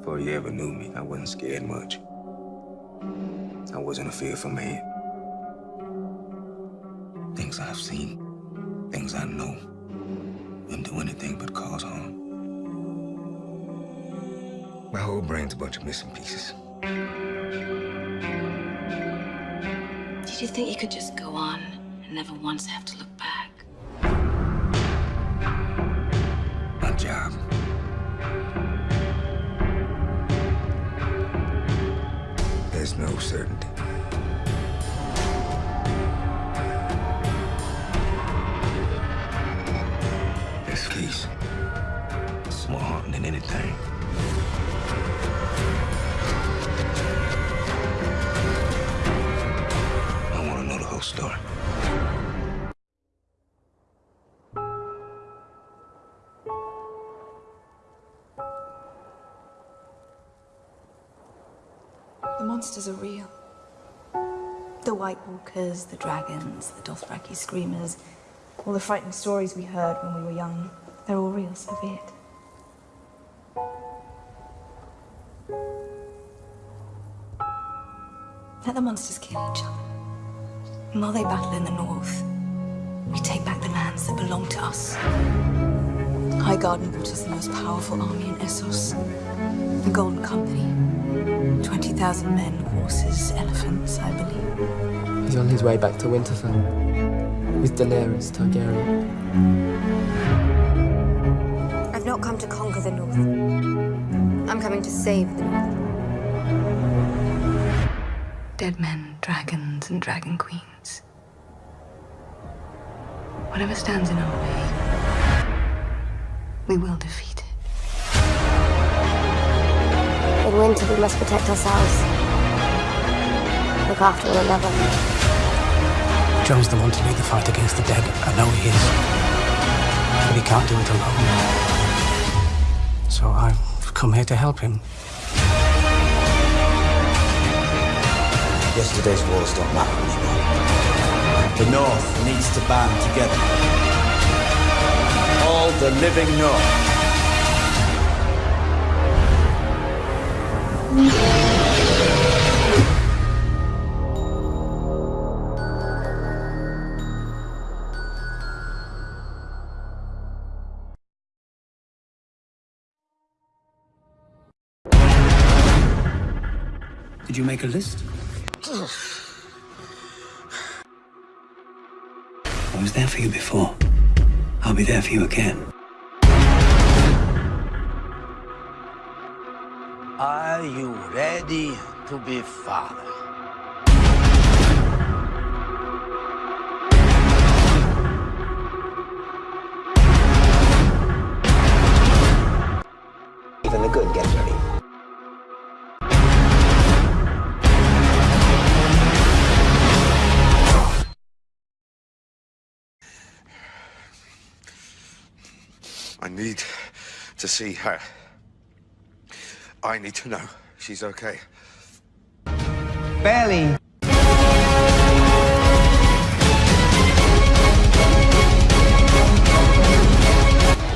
Before you ever knew me, I wasn't scared much. I wasn't a fearful man. Things I've seen, things I know, wouldn't do anything but cause harm. My whole brain's a bunch of missing pieces. Did you think you could just go on and never once have to look back? No certainty. The monsters are real. The White Walkers, the dragons, the Dothraki screamers, all the frightening stories we heard when we were young, they're all real, so be it. Let the monsters kill each other. And while they battle in the north, we take back the lands that belong to us. Highgarden brought us the most powerful army in Essos. The Golden Company. 20,000 men, horses, elephants, I believe. He's on his way back to Winterfell with Daenerys Targaryen. I've not come to conquer the North. I'm coming to save the North. Dead men, dragons, and dragon queens. Whatever stands in our way, we will defeat it. In winter, we must protect ourselves. Look after one another. Jon's the one to lead the fight against the dead. I know he is. But he can't do it alone. So I've come here to help him. Yesterday's wars don't matter anymore. The North needs to band together. All the living North. Did you make a list? I was there for you before. I'll be there for you again. Are you ready to be father? Need to see her. I need to know she's okay. Barely.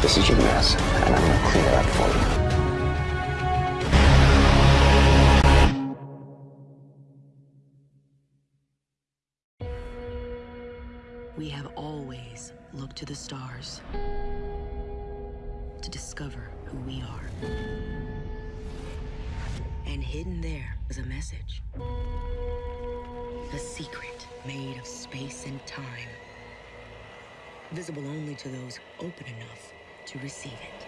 This is your mess, and I'm gonna clean it up for you. We have always looked to the stars to discover who we are. And hidden there is a message. A secret made of space and time. Visible only to those open enough to receive it.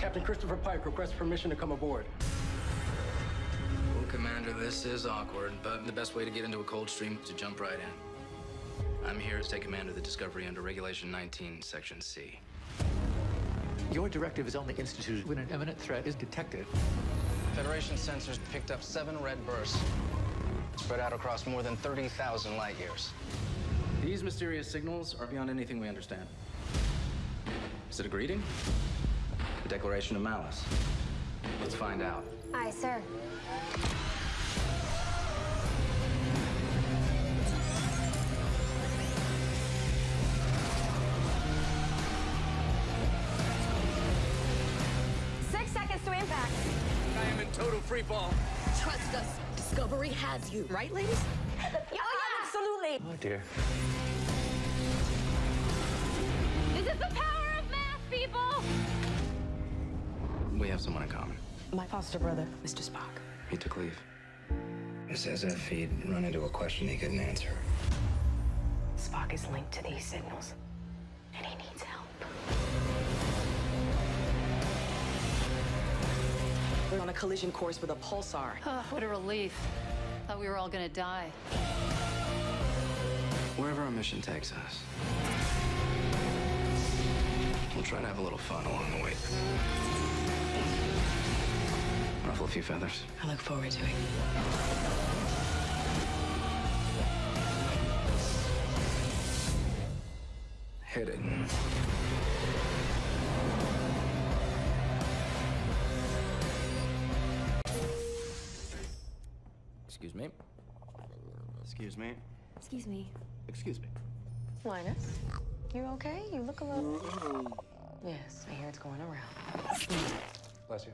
Captain Christopher Pike requests permission to come aboard. Well, Commander, this is awkward, but the best way to get into a cold stream is to jump right in. I'm here to take command of the Discovery under Regulation 19, Section C. Your directive is only instituted when an imminent threat is detected. Federation sensors picked up seven red bursts, spread out across more than 30,000 light years. These mysterious signals are beyond anything we understand. Is it a greeting? A declaration of malice? Let's find out. Aye, sir. I'm in total free fall. Trust us. Discovery has you. Right, ladies? Oh, yeah, absolutely. Oh, dear. This is the power of math, people! We have someone in common. My foster brother, Mr. Spock. He took leave. It's as if he'd run into a question he couldn't answer. Spock is linked to these signals, and he needs help. We're on a collision course with a pulsar. Oh, what a relief. Thought we were all gonna die. Wherever our mission takes us, we'll try to have a little fun along the way. Ruffle a few feathers. I look forward to it. Hit Excuse me. Excuse me. Excuse me. Excuse me. Linus, you okay? You look a little. Yes, I hear it's going around. Bless you.